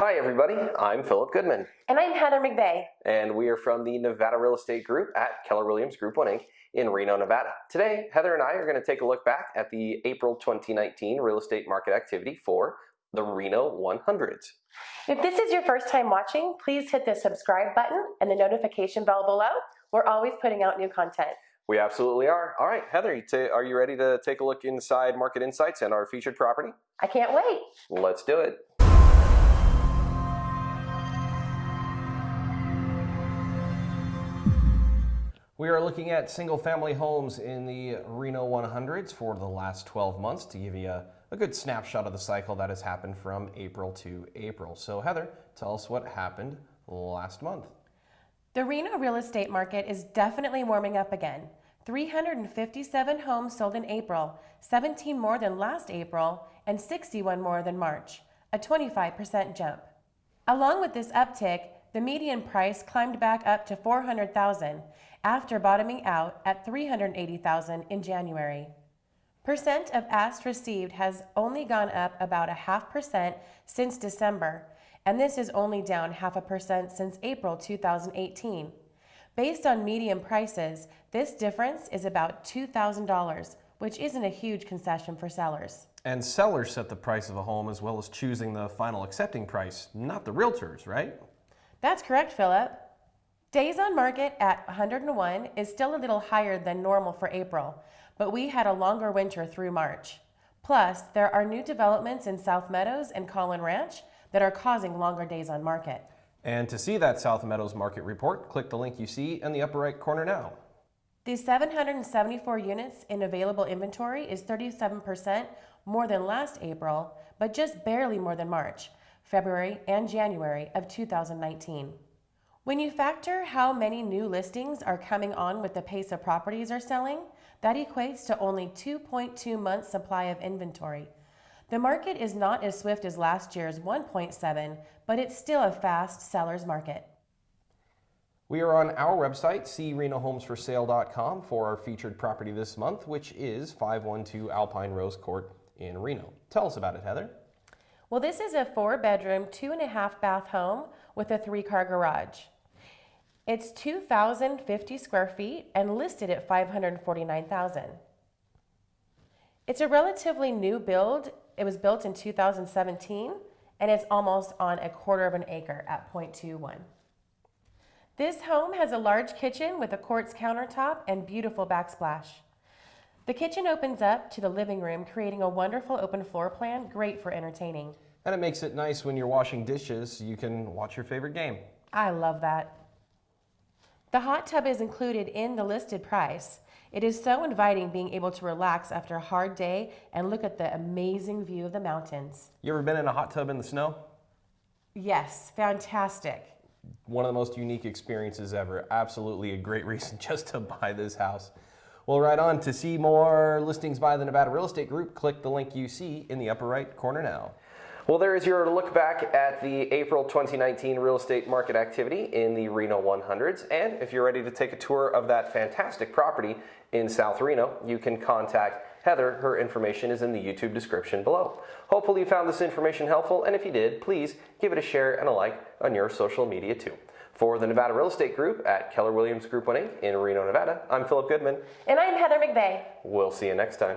Hi everybody, I'm Philip Goodman. And I'm Heather McVeigh. And we are from the Nevada Real Estate Group at Keller Williams Group 1 Inc. in Reno, Nevada. Today, Heather and I are going to take a look back at the April 2019 real estate market activity for the Reno 100s. If this is your first time watching, please hit the subscribe button and the notification bell below. We're always putting out new content. We absolutely are. All right, Heather, are you ready to take a look inside Market Insights and our featured property? I can't wait. Let's do it. We are looking at single family homes in the Reno 100s for the last 12 months to give you a, a, good snapshot of the cycle that has happened from April to April. So Heather, tell us what happened last month. The Reno real estate market is definitely warming up again. 357 homes sold in April, 17 more than last April, and 61 more than March, a 25% jump. Along with this uptick, the median price climbed back up to 400,000 after bottoming out at 380,000 in January. Percent of asked received has only gone up about a half percent since December, and this is only down half a percent since April 2018. Based on median prices, this difference is about $2,000, which isn't a huge concession for sellers. And sellers set the price of a home as well as choosing the final accepting price, not the realtors, right? That's correct, Philip. Days on market at 101 is still a little higher than normal for April, but we had a longer winter through March. Plus, there are new developments in South Meadows and Collin Ranch that are causing longer days on market. And to see that South Meadows market report, click the link you see in the upper right corner now. The 774 units in available inventory is 37% more than last April, but just barely more than March. February, and January of 2019. When you factor how many new listings are coming on with the pace of properties are selling, that equates to only 2.2 months supply of inventory. The market is not as swift as last year's 1.7, but it's still a fast seller's market. We are on our website, crenohomesforsale.com, for our featured property this month, which is 512 Alpine Rose Court in Reno. Tell us about it, Heather. Well, this is a four bedroom, two and a half bath home with a three car garage. It's 2,050 square feet and listed at 549,000. It's a relatively new build. It was built in 2017 and it's almost on a quarter of an acre at 0.21. This home has a large kitchen with a quartz countertop and beautiful backsplash. The kitchen opens up to the living room, creating a wonderful open floor plan, great for entertaining. And it makes it nice when you're washing dishes, you can watch your favorite game. I love that. The hot tub is included in the listed price. It is so inviting being able to relax after a hard day and look at the amazing view of the mountains. You ever been in a hot tub in the snow? Yes, fantastic. One of the most unique experiences ever. Absolutely a great reason just to buy this house. Well, right on. To see more listings by the Nevada Real Estate Group, click the link you see in the upper right corner now. Well, there is your look back at the April 2019 real estate market activity in the Reno 100s. And if you're ready to take a tour of that fantastic property in South Reno, you can contact Heather. Her information is in the YouTube description below. Hopefully you found this information helpful, and if you did, please give it a share and a like on your social media too. For the Nevada Real Estate Group at Keller Williams Group 1 Inc. in Reno, Nevada, I'm Philip Goodman. And I'm Heather McVeigh. We'll see you next time.